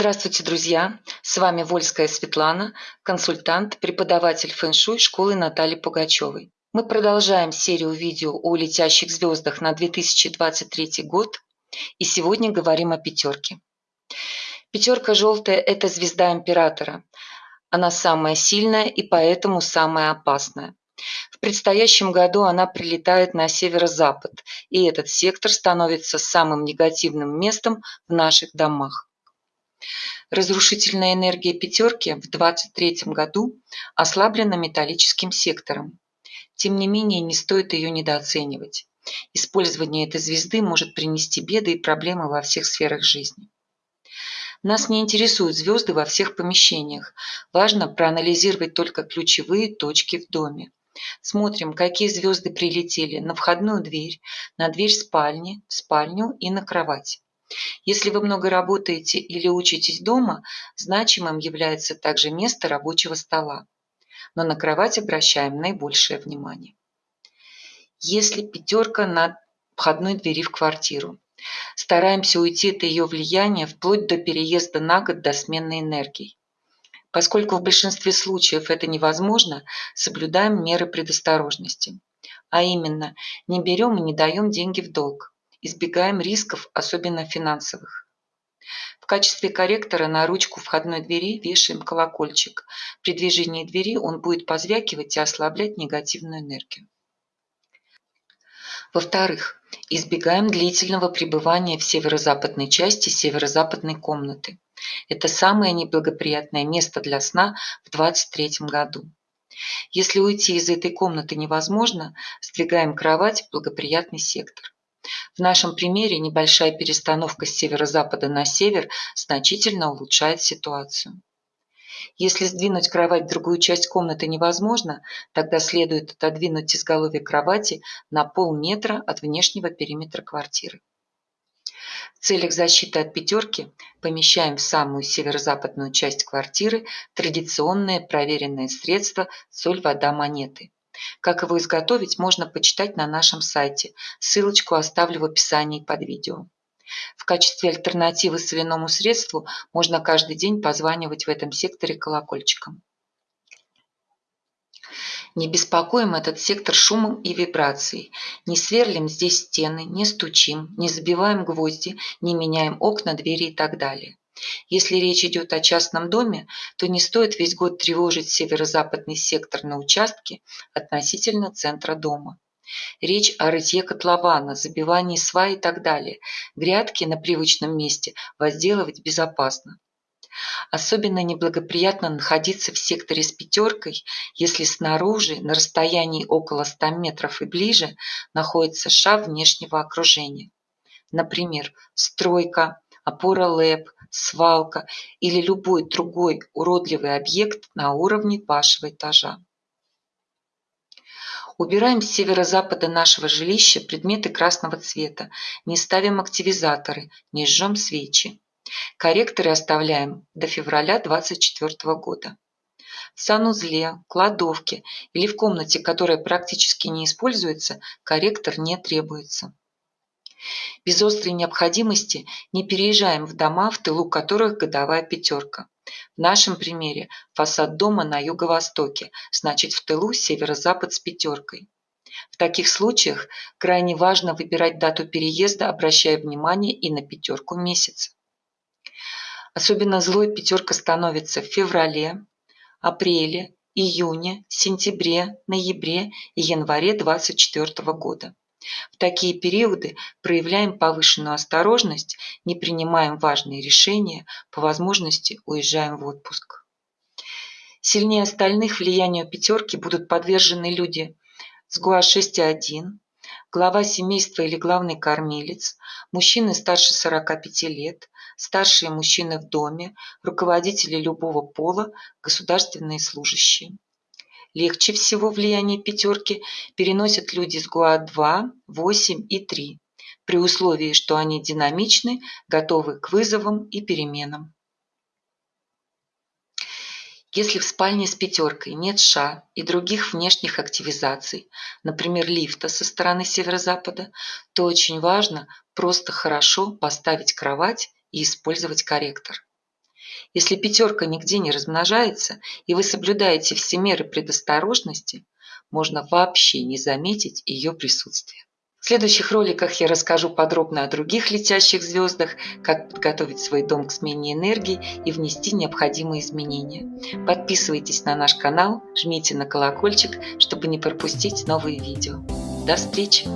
Здравствуйте, друзья! С вами Вольская Светлана, консультант, преподаватель фэн-шуй школы Натальи Пугачевой. Мы продолжаем серию видео о летящих звездах на 2023 год и сегодня говорим о пятерке. Пятерка желтая – это звезда императора. Она самая сильная и поэтому самая опасная. В предстоящем году она прилетает на северо-запад, и этот сектор становится самым негативным местом в наших домах. Разрушительная энергия пятерки в 2023 году ослаблена металлическим сектором. Тем не менее, не стоит ее недооценивать. Использование этой звезды может принести беды и проблемы во всех сферах жизни. Нас не интересуют звезды во всех помещениях. Важно проанализировать только ключевые точки в доме. Смотрим, какие звезды прилетели на входную дверь, на дверь спальни, в спальню и на кровать. Если вы много работаете или учитесь дома, значимым является также место рабочего стола. Но на кровать обращаем наибольшее внимание. Если пятерка на входной двери в квартиру. Стараемся уйти от ее влияния вплоть до переезда на год до смены энергий. Поскольку в большинстве случаев это невозможно, соблюдаем меры предосторожности. А именно, не берем и не даем деньги в долг избегаем рисков, особенно финансовых. В качестве корректора на ручку входной двери вешаем колокольчик. При движении двери он будет позвякивать и ослаблять негативную энергию. Во-вторых, избегаем длительного пребывания в северо-западной части северо-западной комнаты. Это самое неблагоприятное место для сна в 2023 году. Если уйти из этой комнаты невозможно, сдвигаем кровать в благоприятный сектор. В нашем примере небольшая перестановка с северо-запада на север значительно улучшает ситуацию. Если сдвинуть кровать в другую часть комнаты невозможно, тогда следует отодвинуть изголовье кровати на полметра от внешнего периметра квартиры. В целях защиты от пятерки помещаем в самую северо-западную часть квартиры традиционное проверенное средство соль, вода, монеты. Как его изготовить, можно почитать на нашем сайте. Ссылочку оставлю в описании под видео. В качестве альтернативы соляному средству можно каждый день позванивать в этом секторе колокольчиком. Не беспокоим этот сектор шумом и вибрацией. Не сверлим здесь стены, не стучим, не забиваем гвозди, не меняем окна, двери и так далее. Если речь идет о частном доме, то не стоит весь год тревожить северо-западный сектор на участке относительно центра дома. Речь о рытье котлована, забивании свай и так далее. Грядки на привычном месте возделывать безопасно. Особенно неблагоприятно находиться в секторе с пятеркой, если снаружи, на расстоянии около 100 метров и ближе, находится ша внешнего окружения. Например, стройка, опора ЛЭП, свалка или любой другой уродливый объект на уровне вашего этажа. Убираем с северо-запада нашего жилища предметы красного цвета, не ставим активизаторы, не жжем свечи. Корректоры оставляем до февраля 2024 года. В санузле, кладовке или в комнате, которая практически не используется, корректор не требуется. Без острой необходимости не переезжаем в дома, в тылу которых годовая пятерка. В нашем примере фасад дома на юго-востоке, значит в тылу северо-запад с пятеркой. В таких случаях крайне важно выбирать дату переезда, обращая внимание и на пятерку месяца. Особенно злой пятерка становится в феврале, апреле, июне, сентябре, ноябре и январе 2024 года. В такие периоды проявляем повышенную осторожность, не принимаем важные решения, по возможности уезжаем в отпуск. Сильнее остальных влиянию пятерки будут подвержены люди с ГУА-6.1, глава семейства или главный кормилец, мужчины старше 45 лет, старшие мужчины в доме, руководители любого пола, государственные служащие. Легче всего влияние пятерки переносят люди с ГУА-2, 8 и 3, при условии, что они динамичны, готовы к вызовам и переменам. Если в спальне с пятеркой нет ша и других внешних активизаций, например, лифта со стороны северо-запада, то очень важно просто хорошо поставить кровать и использовать корректор. Если пятерка нигде не размножается, и вы соблюдаете все меры предосторожности, можно вообще не заметить ее присутствие. В следующих роликах я расскажу подробно о других летящих звездах, как подготовить свой дом к смене энергии и внести необходимые изменения. Подписывайтесь на наш канал, жмите на колокольчик, чтобы не пропустить новые видео. До встречи!